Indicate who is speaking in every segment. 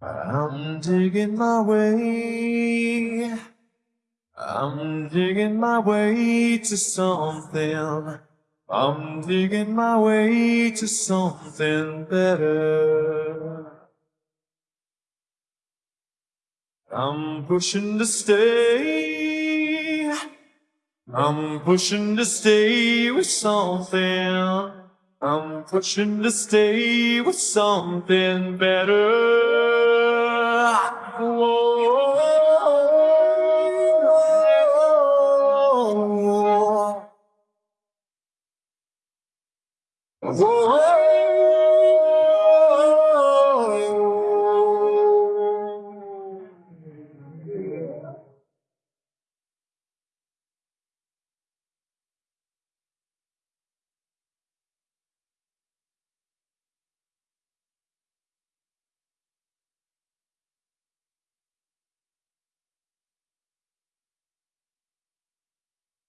Speaker 1: I'm digging my way. I'm digging my way to something. I'm digging my way to something better. I'm pushing to stay. I'm pushing to stay with something. I'm pushing to stay with something better. Whoa. Whoa.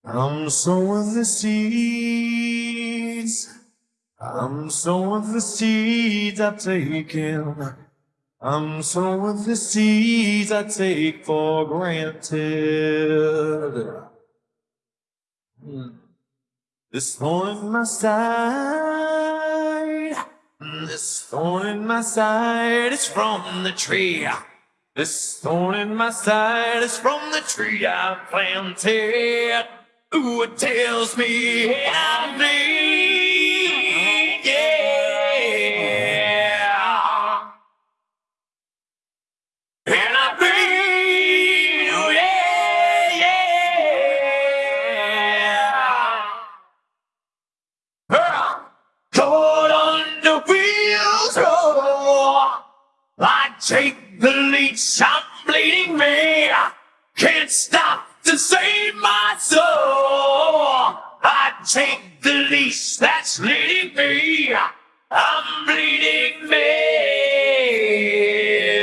Speaker 1: I'm sowing the seeds. I'm sowing the seeds I've taken. I'm sowing the seeds I take for granted. Hmm. This thorn in my side. This thorn in my side is from the tree. This thorn in my side is from the tree I planted. Ooh, it tells me I'm bleed, yeah. And I bleed, yeah, yeah. Caught under wheels, oh, I take the leash, I'm bleeding me. Can't stop to save my soul. I take the leash that's leading me. I'm bleeding me.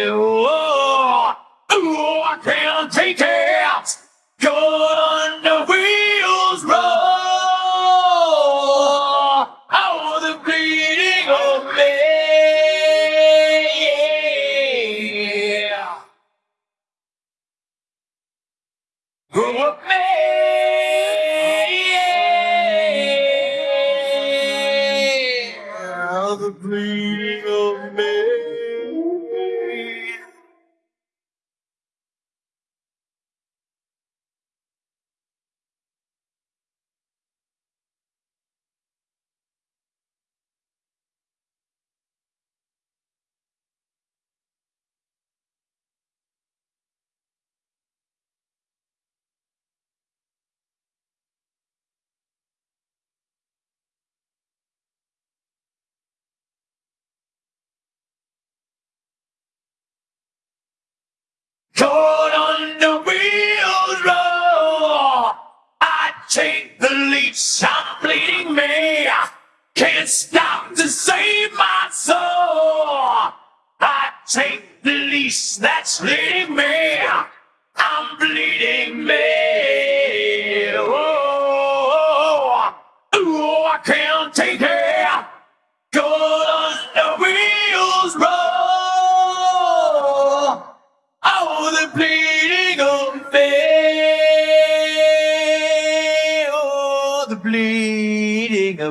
Speaker 1: Oh, oh, I can't take it. Who of me? Caught on the wheels roll. I take the leash, I'm bleeding me. Can't stop to save my soul. I take the leash that's leading me. I'm bleeding me. Oh,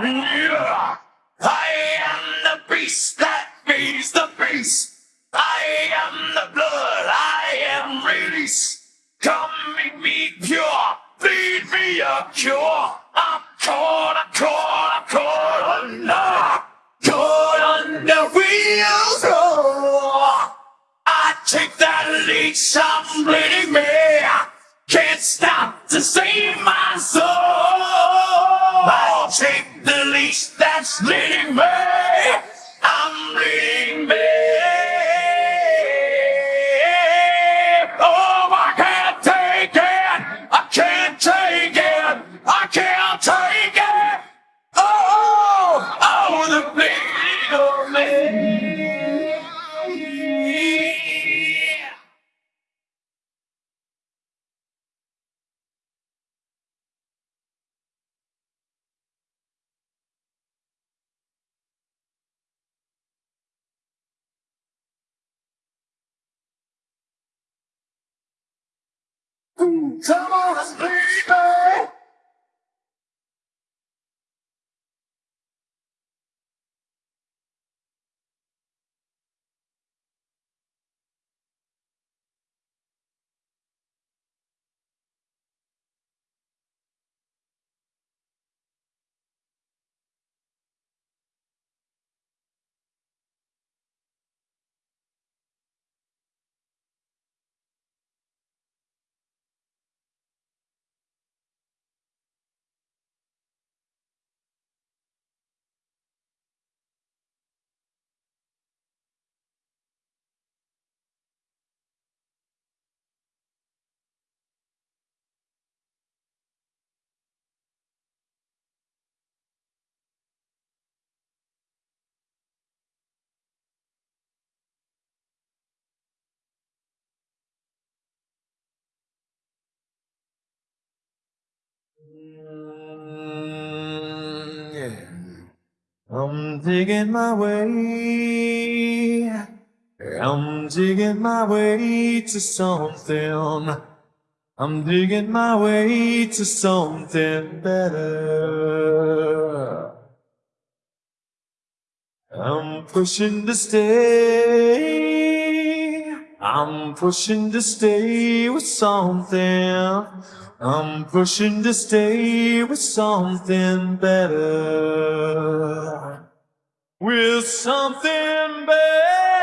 Speaker 1: I am the beast that feeds the beast. I am the blood, I am release. Come make me pure, feed me a cure. I'm caught, I'm caught, I'm caught under, caught under wheels. Oh, I take that leash, I'm bleeding me. Can't stop to save my soul. Leading Come
Speaker 2: I'm digging my way. I'm digging my way to something. I'm digging my way to something better. I'm pushing to stay. I'm pushing to stay with something. I'm pushing to stay with something better. With something better.